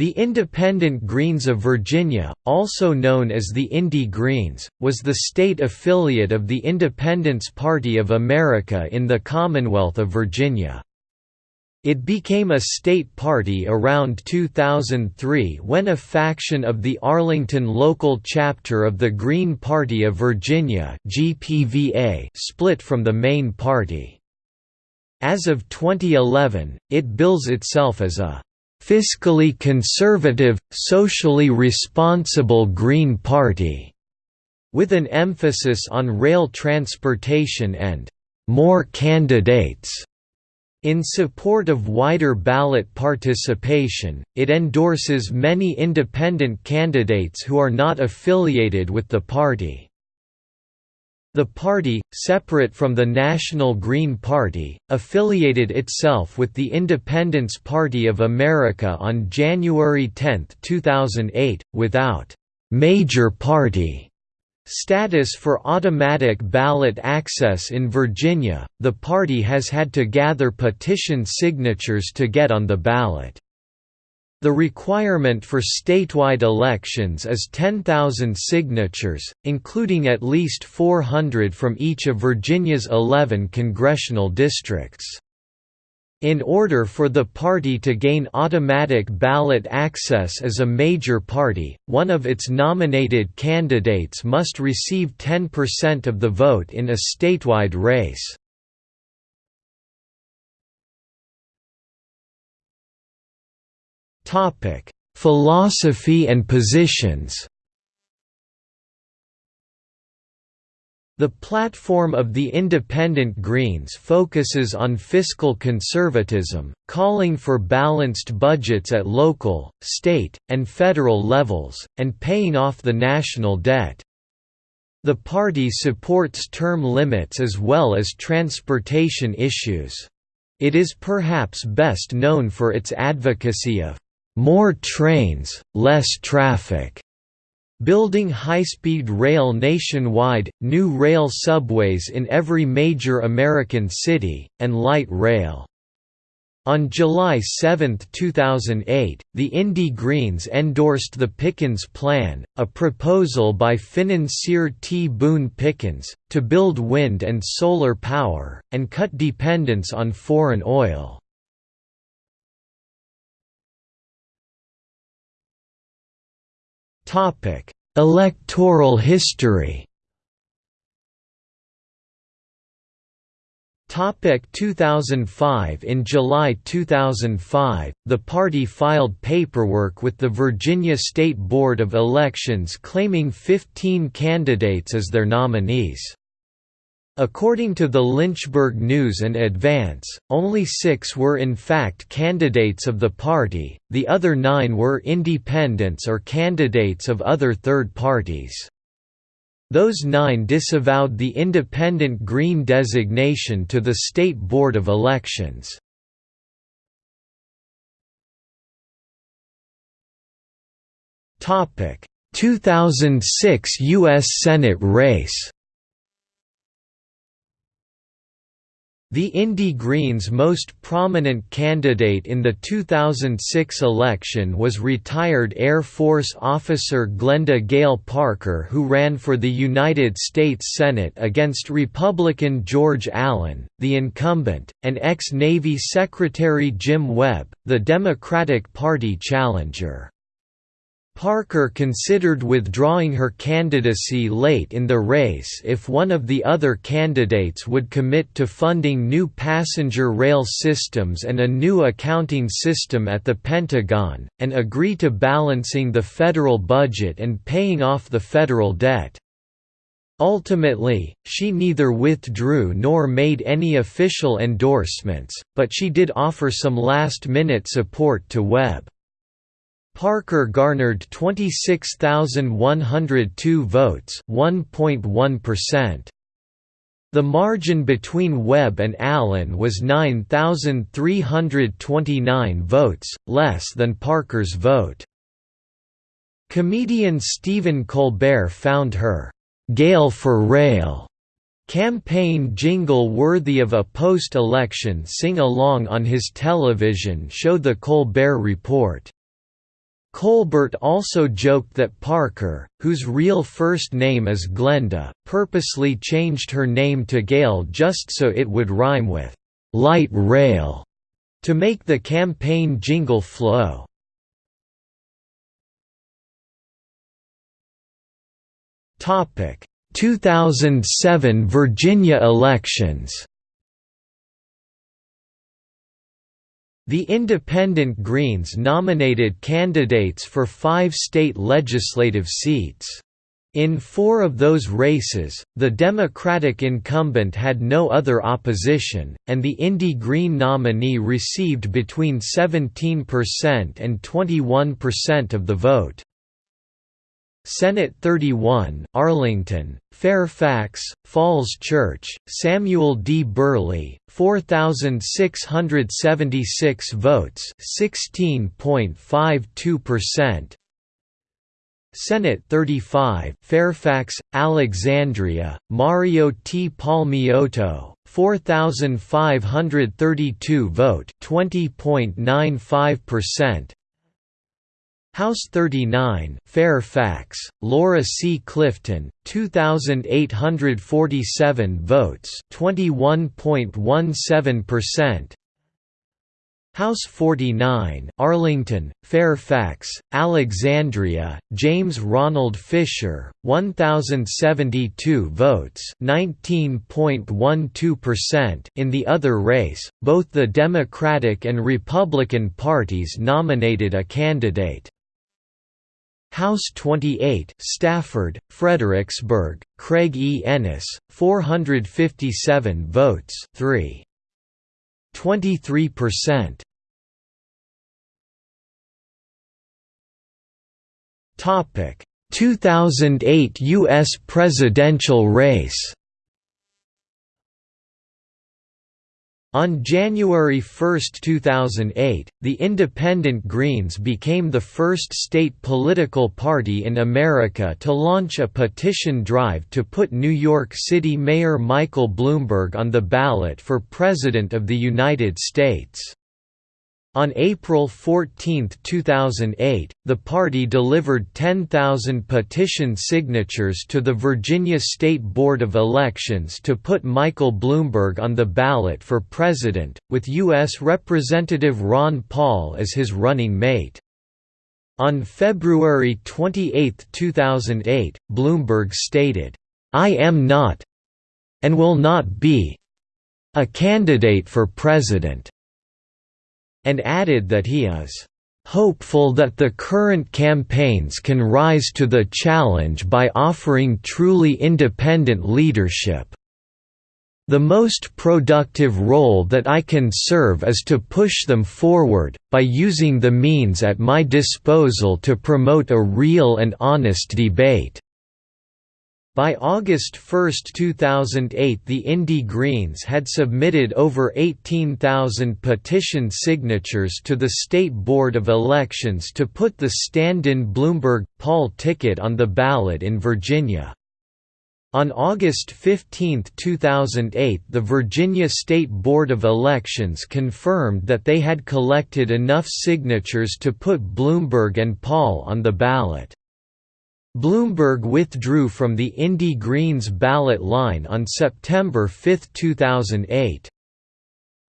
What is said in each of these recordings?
The Independent Greens of Virginia, also known as the Indy Greens, was the state affiliate of the Independence Party of America in the Commonwealth of Virginia. It became a state party around 2003 when a faction of the Arlington local chapter of the Green Party of Virginia split from the main party. As of 2011, it bills itself as a fiscally conservative, socially responsible Green Party, with an emphasis on rail transportation and more candidates. In support of wider ballot participation, it endorses many independent candidates who are not affiliated with the party. The party, separate from the National Green Party, affiliated itself with the Independence Party of America on January 10, 2008, without «major party» status for automatic ballot access in Virginia, the party has had to gather petition signatures to get on the ballot. The requirement for statewide elections is 10,000 signatures, including at least 400 from each of Virginia's 11 congressional districts. In order for the party to gain automatic ballot access as a major party, one of its nominated candidates must receive 10% of the vote in a statewide race. Topic: Philosophy and positions. The platform of the Independent Greens focuses on fiscal conservatism, calling for balanced budgets at local, state, and federal levels, and paying off the national debt. The party supports term limits as well as transportation issues. It is perhaps best known for its advocacy of more trains, less traffic. Building high-speed rail nationwide, new rail subways in every major American city, and light rail. On July 7, 2008, the Indy Greens endorsed the Pickens Plan, a proposal by financier T. Boone Pickens, to build wind and solar power, and cut dependence on foreign oil. Electoral history. Topic 2005 In July 2005, the party filed paperwork with the Virginia State Board of Elections claiming 15 candidates as their nominees. According to the Lynchburg News and Advance, only six were in fact candidates of the party, the other nine were independents or candidates of other third parties. Those nine disavowed the independent Green designation to the State Board of Elections. Topic: 2006 U.S. Senate race. The Indy Greens' most prominent candidate in the 2006 election was retired Air Force officer Glenda Gale Parker who ran for the United States Senate against Republican George Allen, the incumbent, and ex-Navy Secretary Jim Webb, the Democratic Party challenger. Parker considered withdrawing her candidacy late in the race if one of the other candidates would commit to funding new passenger rail systems and a new accounting system at the Pentagon, and agree to balancing the federal budget and paying off the federal debt. Ultimately, she neither withdrew nor made any official endorsements, but she did offer some last-minute support to Webb. Parker garnered 26,102 votes 1.1%. The margin between Webb and Allen was 9,329 votes, less than Parker's vote. Comedian Stephen Colbert found her, "'Gale for Rail' campaign jingle worthy of a post-election sing-along on his television show The Colbert Report. Colbert also joked that Parker, whose real first name is Glenda, purposely changed her name to Gail just so it would rhyme with «light rail» to make the campaign jingle flow. Topic 2007 Virginia elections The Independent Greens nominated candidates for five state legislative seats. In four of those races, the Democratic incumbent had no other opposition, and the Indy Green nominee received between 17% and 21% of the vote. Senate 31, Arlington, Fairfax, Falls Church, Samuel D. Burley, 4,676 votes 16.52%. Senate 35, Fairfax, Alexandria, Mario T. Palmiotto, 4,532 vote 20.95%. House 39, Fairfax, Laura C. Clifton, 2,847 votes 21.17%. House 49, Arlington, Fairfax, Alexandria, James Ronald Fisher, 1072 votes, 19.12%. In the other race, both the Democratic and Republican parties nominated a candidate. House 28 Stafford, Fredericksburg, Craig E. Ennis, 457 votes 3. 23%. Topic 2008 US presidential race On January 1, 2008, the Independent Greens became the first state political party in America to launch a petition drive to put New York City Mayor Michael Bloomberg on the ballot for President of the United States. On April 14, 2008, the party delivered 10,000 petition signatures to the Virginia State Board of Elections to put Michael Bloomberg on the ballot for president, with U.S. Representative Ron Paul as his running mate. On February 28, 2008, Bloomberg stated, "'I am not and will not be a candidate for president' and added that he is hopeful that the current campaigns can rise to the challenge by offering truly independent leadership. The most productive role that I can serve is to push them forward, by using the means at my disposal to promote a real and honest debate. By August 1, 2008 the Indy Greens had submitted over 18,000 petition signatures to the State Board of Elections to put the stand-in Bloomberg-Paul ticket on the ballot in Virginia. On August 15, 2008 the Virginia State Board of Elections confirmed that they had collected enough signatures to put Bloomberg and Paul on the ballot. Bloomberg withdrew from the Indy Greens ballot line on September 5, 2008.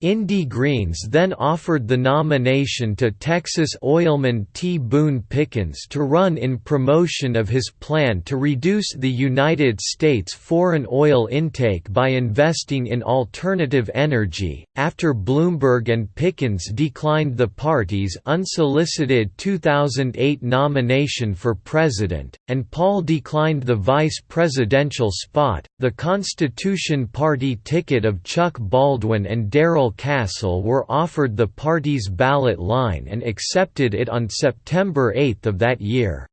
Indy Greens then offered the nomination to Texas oilman T. Boone Pickens to run in promotion of his plan to reduce the United States foreign oil intake by investing in alternative energy. After Bloomberg and Pickens declined the party's unsolicited 2008 nomination for president, and Paul declined the vice presidential spot, the Constitution Party ticket of Chuck Baldwin and Darrell Castle were offered the party's ballot line and accepted it on September 8 of that year.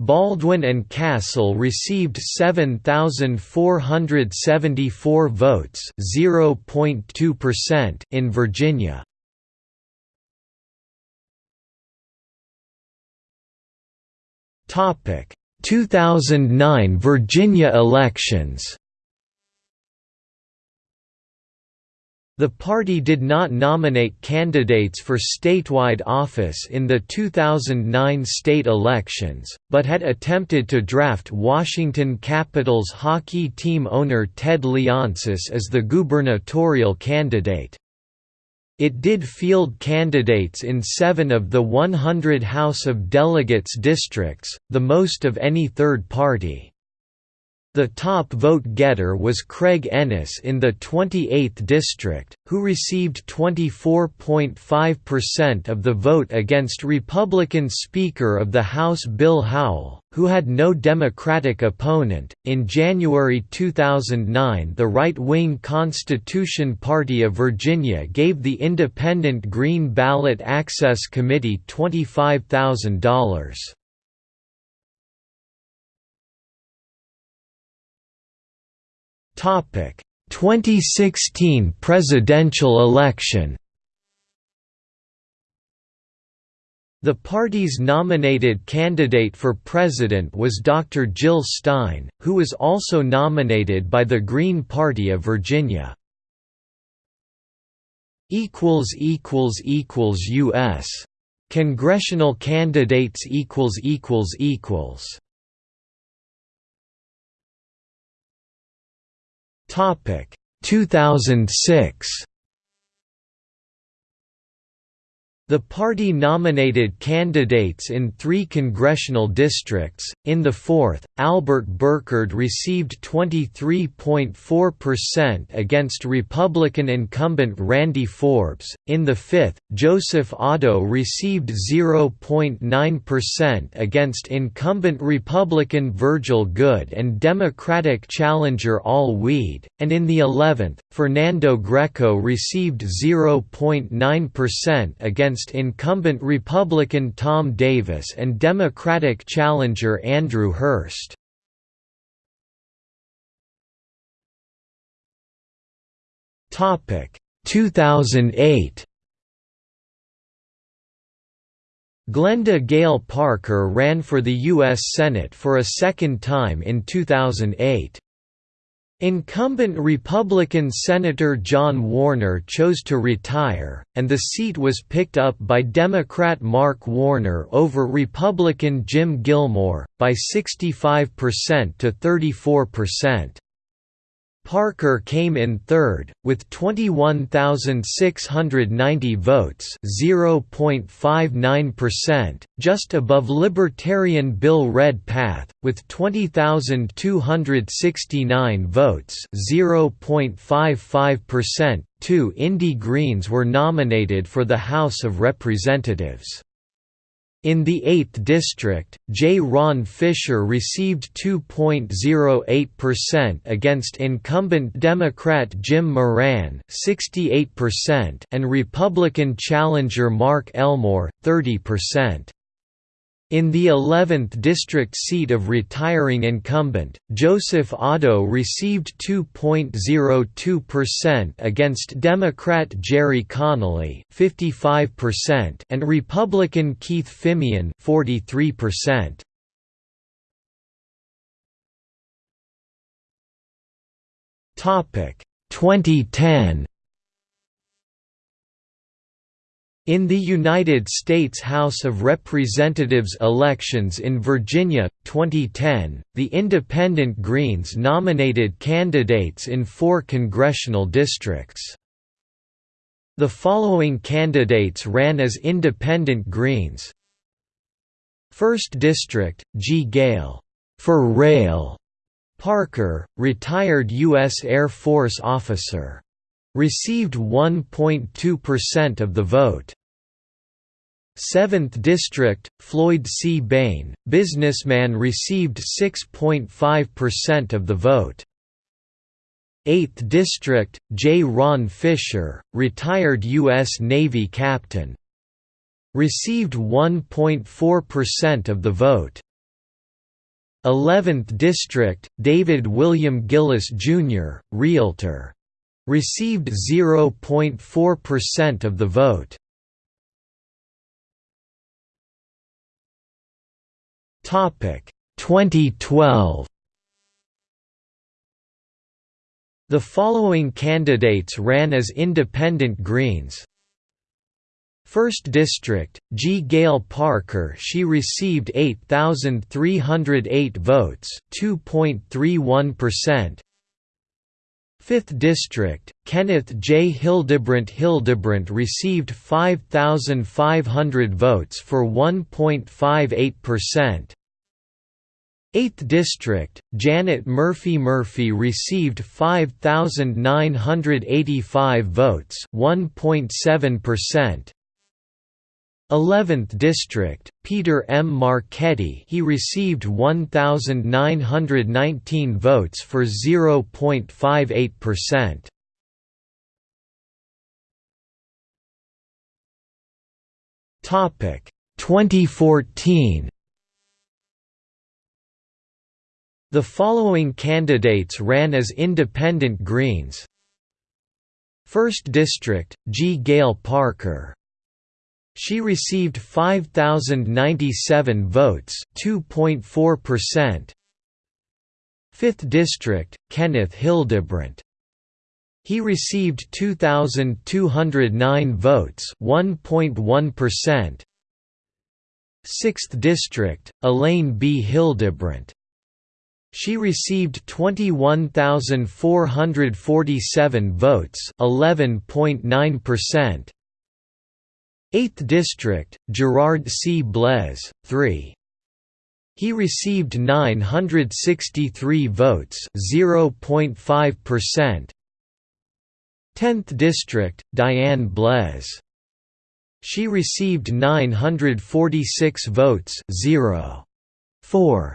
Baldwin and Castle received 7,474 votes in Virginia. Topic 2009 Virginia elections The party did not nominate candidates for statewide office in the 2009 state elections, but had attempted to draft Washington Capitals hockey team owner Ted Leonsis as the gubernatorial candidate. It did field candidates in seven of the 100 House of Delegates districts, the most of any third party. The top vote-getter was Craig Ennis in the 28th district, who received 24.5% of the vote against Republican Speaker of the House Bill Howell, who had no Democratic opponent. In January 2009, the right-wing Constitution Party of Virginia gave the Independent Green Ballot Access Committee $25,000. Topic: 2016 presidential election. The party's nominated candidate for president was Dr. Jill Stein, who was also nominated by the Green Party of Virginia. U.S. Congressional candidates equals equals equals Topic. 2006 The party nominated candidates in three congressional districts. In the fourth, Albert Burchard received 23.4% against Republican incumbent Randy Forbes. In the fifth, Joseph Otto received 0.9% against incumbent Republican Virgil Goode and Democratic challenger Al Weed. And in the eleventh, Fernando Greco received 0.9% against against incumbent Republican Tom Davis and Democratic challenger Andrew Hurst. Topic 2008 Glenda Gale Parker ran for the U.S. Senate for a second time in 2008. Incumbent Republican Senator John Warner chose to retire, and the seat was picked up by Democrat Mark Warner over Republican Jim Gilmore, by 65% to 34%. Parker came in third, with 21,690 votes (0.59%), just above Libertarian Bill Redpath, with 20,269 votes (0.55%). Two Indy Greens were nominated for the House of Representatives. In the 8th district, J. Ron Fisher received 2.08% against incumbent Democrat Jim Moran 68% and Republican challenger Mark Elmore 30%. In the 11th district seat of retiring incumbent, Joseph Otto received 2.02% against Democrat Gerry Connolly 55% and Republican Keith Fimian 43%. Topic 2010 In the United States House of Representatives elections in Virginia, 2010, the Independent Greens nominated candidates in four congressional districts. The following candidates ran as Independent Greens 1st District, G. Gale for Rail, Parker, retired U.S. Air Force officer received 1.2% of the vote. 7th District, Floyd C. Bain, businessman received 6.5% of the vote. 8th District, J. Ron Fisher, retired U.S. Navy captain. Received 1.4% of the vote. 11th District, David William Gillis, Jr., Realtor received 0.4% of the vote. Topic 2012 The following candidates ran as independent Greens 1st District, G. Gail Parker she received 8,308 votes 2.31%. 5th District, Kenneth J. Hildebrandt Hildebrandt received 5,500 votes for 1.58%. 8th District, Janet Murphy Murphy received 5,985 votes 1.7%. 11th District, Peter M. Marchetti he received 1,919 votes for 0.58%. Topic 2014 The following candidates ran as independent Greens 1st District, G. Gale Parker she received 5097 votes, 2.4%. 5th District, Kenneth Hildebrandt. He received 2209 votes, 1.1%. 6th District, Elaine B. Hildebrandt. She received 21,447 votes, 11.9%. 8th District, Gerard C. Blaise, 3. He received 963 votes 0.5%. 10th District, Diane Blaise. She received 946 votes 0.4%.